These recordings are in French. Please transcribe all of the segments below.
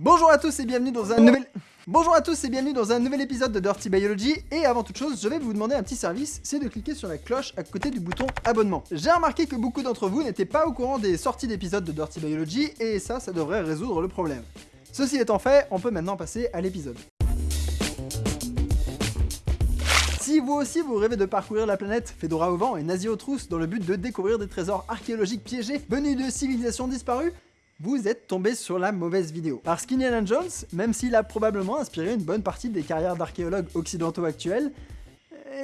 Bonjour à tous et bienvenue dans un nouvel... Bonjour à tous et bienvenue dans un nouvel épisode de Dirty Biology et avant toute chose je vais vous demander un petit service, c'est de cliquer sur la cloche à côté du bouton abonnement. J'ai remarqué que beaucoup d'entre vous n'étaient pas au courant des sorties d'épisodes de Dirty Biology et ça, ça devrait résoudre le problème. Ceci étant fait, on peut maintenant passer à l'épisode. Si vous aussi vous rêvez de parcourir la planète, Fedora au vent et nazi aux trousses dans le but de découvrir des trésors archéologiques piégés venus de civilisations disparues, vous êtes tombé sur la mauvaise vidéo. Parce qu'Indiana Jones, même s'il a probablement inspiré une bonne partie des carrières d'archéologues occidentaux actuels,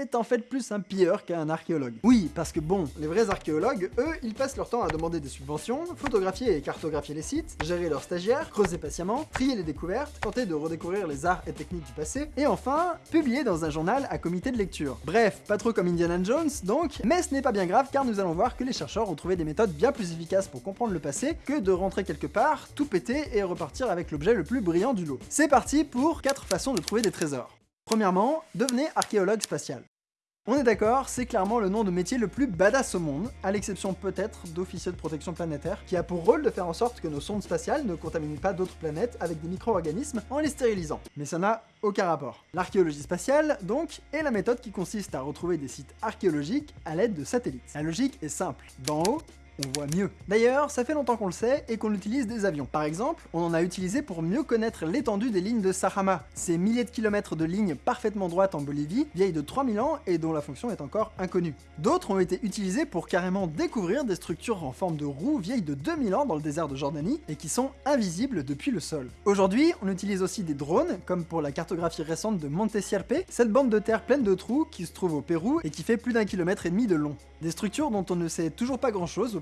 est en fait plus un pilleur qu'un archéologue. Oui, parce que bon, les vrais archéologues, eux, ils passent leur temps à demander des subventions, photographier et cartographier les sites, gérer leurs stagiaires, creuser patiemment, trier les découvertes, tenter de redécouvrir les arts et techniques du passé, et enfin, publier dans un journal à comité de lecture. Bref, pas trop comme Indiana Jones, donc, mais ce n'est pas bien grave car nous allons voir que les chercheurs ont trouvé des méthodes bien plus efficaces pour comprendre le passé que de rentrer quelque part, tout péter et repartir avec l'objet le plus brillant du lot. C'est parti pour 4 façons de trouver des trésors. Premièrement, devenez archéologue spatial. On est d'accord, c'est clairement le nom de métier le plus badass au monde, à l'exception peut-être d'officier de protection planétaire, qui a pour rôle de faire en sorte que nos sondes spatiales ne contaminent pas d'autres planètes avec des micro-organismes en les stérilisant. Mais ça n'a aucun rapport. L'archéologie spatiale, donc, est la méthode qui consiste à retrouver des sites archéologiques à l'aide de satellites. La logique est simple. D'en haut, on voit mieux. D'ailleurs, ça fait longtemps qu'on le sait et qu'on utilise des avions. Par exemple, on en a utilisé pour mieux connaître l'étendue des lignes de Sahama, ces milliers de kilomètres de lignes parfaitement droites en Bolivie, vieilles de 3000 ans et dont la fonction est encore inconnue. D'autres ont été utilisés pour carrément découvrir des structures en forme de roue vieilles de 2000 ans dans le désert de Jordanie et qui sont invisibles depuis le sol. Aujourd'hui, on utilise aussi des drones, comme pour la cartographie récente de Monte Sierpe, cette bande de terre pleine de trous qui se trouve au Pérou et qui fait plus d'un kilomètre et demi de long. Des structures dont on ne sait toujours pas grand chose au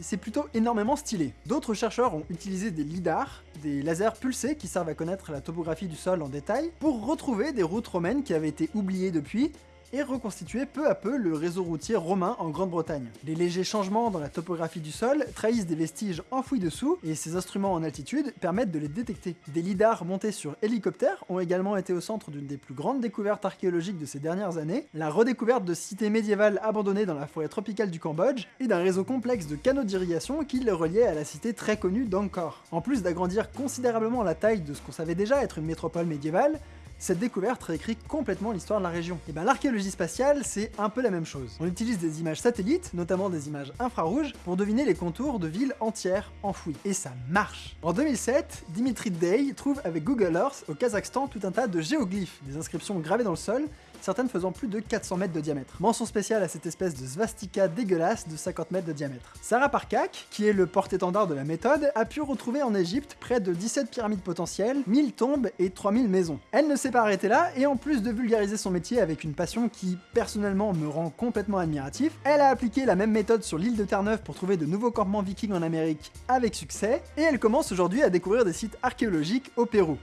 c'est plutôt énormément stylé. D'autres chercheurs ont utilisé des lidars, des lasers pulsés qui servent à connaître la topographie du sol en détail, pour retrouver des routes romaines qui avaient été oubliées depuis, et reconstituer peu à peu le réseau routier romain en Grande-Bretagne. Les légers changements dans la topographie du sol trahissent des vestiges enfouis dessous, et ces instruments en altitude permettent de les détecter. Des lidars montés sur hélicoptères ont également été au centre d'une des plus grandes découvertes archéologiques de ces dernières années, la redécouverte de cités médiévales abandonnées dans la forêt tropicale du Cambodge, et d'un réseau complexe de canaux d'irrigation qui les reliait à la cité très connue d'Angkor. En plus d'agrandir considérablement la taille de ce qu'on savait déjà être une métropole médiévale, cette découverte réécrit complètement l'histoire de la région. Et bien l'archéologie spatiale, c'est un peu la même chose. On utilise des images satellites, notamment des images infrarouges, pour deviner les contours de villes entières enfouies. Et ça marche En 2007, Dimitri Day trouve avec Google Earth au Kazakhstan tout un tas de géoglyphes, des inscriptions gravées dans le sol, certaines faisant plus de 400 mètres de diamètre. Mention spéciale à cette espèce de svastika dégueulasse de 50 mètres de diamètre. Sarah Parkak, qui est le porte-étendard de la méthode, a pu retrouver en Égypte près de 17 pyramides potentielles, 1000 tombes et 3000 maisons. Elle ne s'est pas arrêtée là, et en plus de vulgariser son métier avec une passion qui, personnellement, me rend complètement admiratif, elle a appliqué la même méthode sur l'île de Terre-Neuve pour trouver de nouveaux campements vikings en Amérique avec succès, et elle commence aujourd'hui à découvrir des sites archéologiques au Pérou.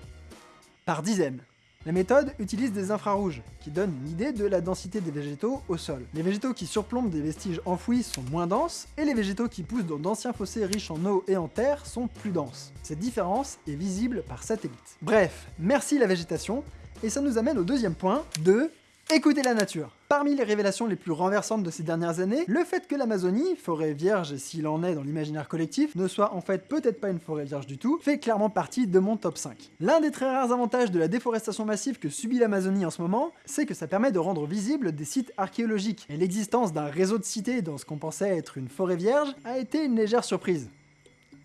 Par dizaines. La méthode utilise des infrarouges, qui donnent une idée de la densité des végétaux au sol. Les végétaux qui surplombent des vestiges enfouis sont moins denses, et les végétaux qui poussent dans d'anciens fossés riches en eau et en terre sont plus denses. Cette différence est visible par satellite. Bref, merci la végétation, et ça nous amène au deuxième point, de Écoutez la nature. Parmi les révélations les plus renversantes de ces dernières années, le fait que l'Amazonie, forêt vierge s'il en est dans l'imaginaire collectif, ne soit en fait peut-être pas une forêt vierge du tout, fait clairement partie de mon top 5. L'un des très rares avantages de la déforestation massive que subit l'Amazonie en ce moment, c'est que ça permet de rendre visibles des sites archéologiques, et l'existence d'un réseau de cités dans ce qu'on pensait être une forêt vierge a été une légère surprise.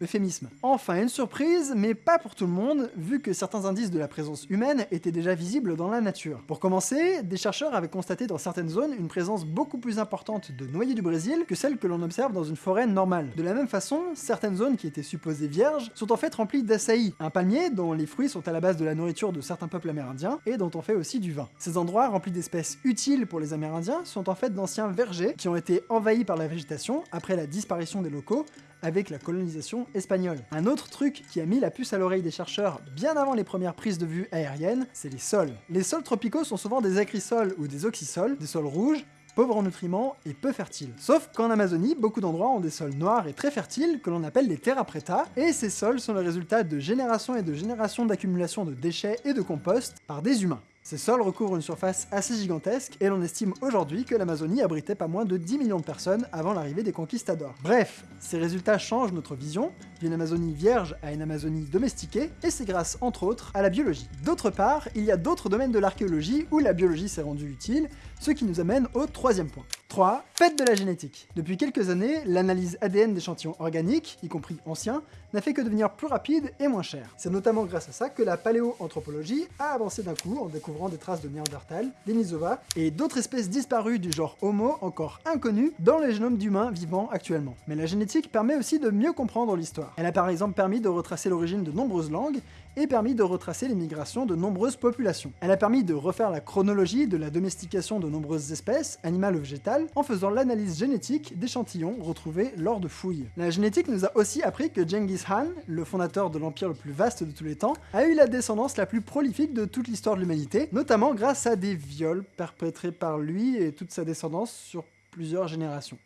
Euphémisme. Enfin, une surprise, mais pas pour tout le monde, vu que certains indices de la présence humaine étaient déjà visibles dans la nature. Pour commencer, des chercheurs avaient constaté dans certaines zones une présence beaucoup plus importante de noyers du Brésil que celle que l'on observe dans une forêt normale. De la même façon, certaines zones qui étaient supposées vierges sont en fait remplies d'açaï, un palmier dont les fruits sont à la base de la nourriture de certains peuples amérindiens et dont on fait aussi du vin. Ces endroits remplis d'espèces utiles pour les amérindiens sont en fait d'anciens vergers qui ont été envahis par la végétation après la disparition des locaux avec la colonisation espagnole. Un autre truc qui a mis la puce à l'oreille des chercheurs bien avant les premières prises de vue aériennes, c'est les sols. Les sols tropicaux sont souvent des acrisols ou des oxysols, des sols rouges, pauvres en nutriments et peu fertiles. Sauf qu'en Amazonie, beaucoup d'endroits ont des sols noirs et très fertiles que l'on appelle les terra preta, et ces sols sont le résultat de générations et de générations d'accumulation de déchets et de compost par des humains. Ces sols recouvrent une surface assez gigantesque, et l'on estime aujourd'hui que l'Amazonie abritait pas moins de 10 millions de personnes avant l'arrivée des conquistadors. Bref, ces résultats changent notre vision, d'une Amazonie vierge à une Amazonie domestiquée, et c'est grâce, entre autres, à la biologie. D'autre part, il y a d'autres domaines de l'archéologie où la biologie s'est rendue utile, ce qui nous amène au troisième point. 3. Faites de la génétique. Depuis quelques années, l'analyse ADN d'échantillons organiques, y compris anciens, n'a fait que devenir plus rapide et moins cher. C'est notamment grâce à ça que la paléoanthropologie a avancé d'un coup en découvrant des traces de Néandertal, Denisova et d'autres espèces disparues du genre Homo encore inconnues dans les génomes d'humains vivants actuellement. Mais la génétique permet aussi de mieux comprendre l'histoire. Elle a par exemple permis de retracer l'origine de nombreuses langues et permis de retracer les migrations de nombreuses populations. Elle a permis de refaire la chronologie de la domestication de nombreuses espèces, animales ou végétales, en faisant l'analyse génétique d'échantillons retrouvés lors de fouilles. La génétique nous a aussi appris que Genghis Khan, le fondateur de l'empire le plus vaste de tous les temps, a eu la descendance la plus prolifique de toute l'histoire de l'humanité, notamment grâce à des viols perpétrés par lui et toute sa descendance sur plusieurs générations.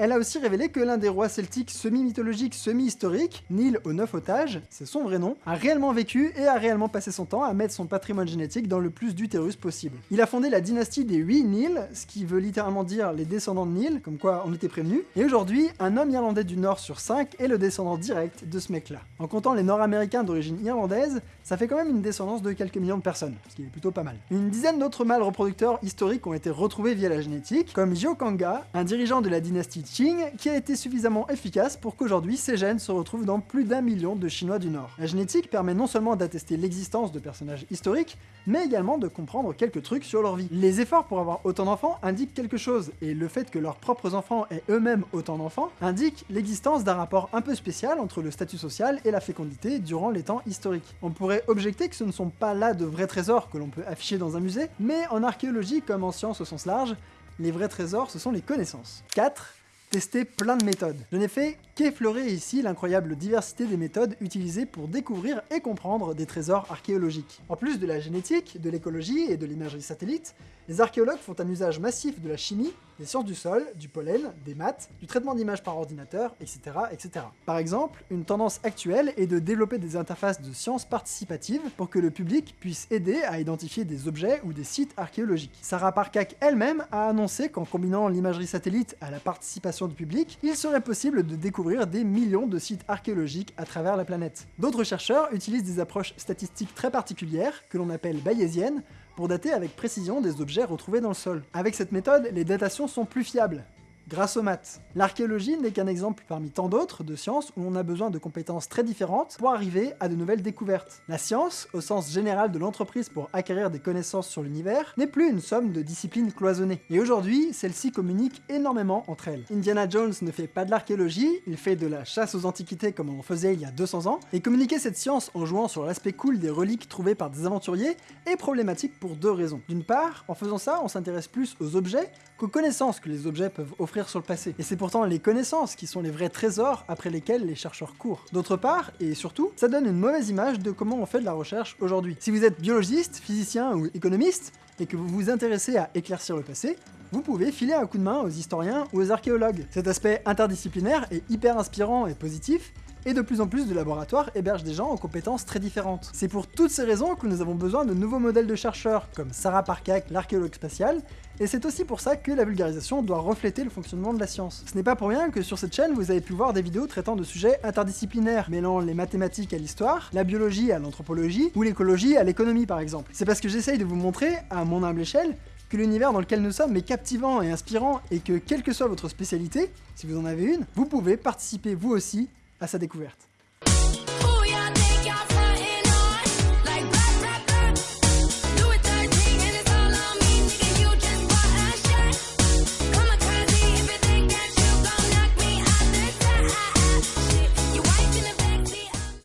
Elle a aussi révélé que l'un des rois celtiques semi-mythologiques, semi-historiques, Nil aux neuf otages, c'est son vrai nom, a réellement vécu et a réellement passé son temps à mettre son patrimoine génétique dans le plus d'utérus possible. Il a fondé la dynastie des huit Nil, ce qui veut littéralement dire les descendants de Nil, comme quoi on était prévenus, et aujourd'hui, un homme irlandais du Nord sur 5 est le descendant direct de ce mec-là. En comptant les Nord-Américains d'origine irlandaise, ça fait quand même une descendance de quelques millions de personnes, ce qui est plutôt pas mal. Une dizaine d'autres mâles reproducteurs historiques ont été retrouvés via la génétique, comme Kanga, un dirigeant de la dynastie Qing, qui a été suffisamment efficace pour qu'aujourd'hui ces gènes se retrouvent dans plus d'un million de Chinois du Nord. La génétique permet non seulement d'attester l'existence de personnages historiques, mais également de comprendre quelques trucs sur leur vie. Les efforts pour avoir autant d'enfants indiquent quelque chose, et le fait que leurs propres enfants aient eux-mêmes autant d'enfants indique l'existence d'un rapport un peu spécial entre le statut social et la fécondité durant les temps historiques. On pourrait objecter que ce ne sont pas là de vrais trésors que l'on peut afficher dans un musée, mais en archéologie comme en sciences au sens large, les vrais trésors, ce sont les connaissances. 4 tester plein de méthodes. Je n'ai fait qu'effleurer ici l'incroyable diversité des méthodes utilisées pour découvrir et comprendre des trésors archéologiques. En plus de la génétique, de l'écologie et de l'imagerie satellite, les archéologues font un usage massif de la chimie, des sciences du sol, du pollen, des maths, du traitement d'images par ordinateur, etc., etc. Par exemple, une tendance actuelle est de développer des interfaces de sciences participatives pour que le public puisse aider à identifier des objets ou des sites archéologiques. Sarah Parcak elle-même a annoncé qu'en combinant l'imagerie satellite à la participation du public, il serait possible de découvrir des millions de sites archéologiques à travers la planète. D'autres chercheurs utilisent des approches statistiques très particulières, que l'on appelle bayésiennes, pour dater avec précision des objets retrouvés dans le sol. Avec cette méthode, les datations sont plus fiables, grâce aux maths. L'archéologie n'est qu'un exemple parmi tant d'autres de sciences où on a besoin de compétences très différentes pour arriver à de nouvelles découvertes. La science, au sens général de l'entreprise pour acquérir des connaissances sur l'univers, n'est plus une somme de disciplines cloisonnées. Et aujourd'hui, celles-ci communiquent énormément entre elles. Indiana Jones ne fait pas de l'archéologie, il fait de la chasse aux antiquités comme on faisait il y a 200 ans, et communiquer cette science en jouant sur l'aspect cool des reliques trouvées par des aventuriers est problématique pour deux raisons. D'une part, en faisant ça, on s'intéresse plus aux objets qu'aux connaissances que les objets peuvent offrir sur le passé. Et c'est pourtant les connaissances qui sont les vrais trésors après lesquels les chercheurs courent. D'autre part, et surtout, ça donne une mauvaise image de comment on fait de la recherche aujourd'hui. Si vous êtes biologiste, physicien ou économiste, et que vous vous intéressez à éclaircir le passé, vous pouvez filer un coup de main aux historiens ou aux archéologues. Cet aspect interdisciplinaire est hyper inspirant et positif, et de plus en plus de laboratoires hébergent des gens aux compétences très différentes. C'est pour toutes ces raisons que nous avons besoin de nouveaux modèles de chercheurs, comme Sarah Parcak, l'archéologue spatial, et c'est aussi pour ça que la vulgarisation doit refléter le fonctionnement de la science. Ce n'est pas pour rien que sur cette chaîne, vous avez pu voir des vidéos traitant de sujets interdisciplinaires, mêlant les mathématiques à l'histoire, la biologie à l'anthropologie, ou l'écologie à l'économie par exemple. C'est parce que j'essaye de vous montrer, à mon humble échelle, que l'univers dans lequel nous sommes est captivant et inspirant, et que quelle que soit votre spécialité, si vous en avez une, vous pouvez participer vous aussi à sa découverte.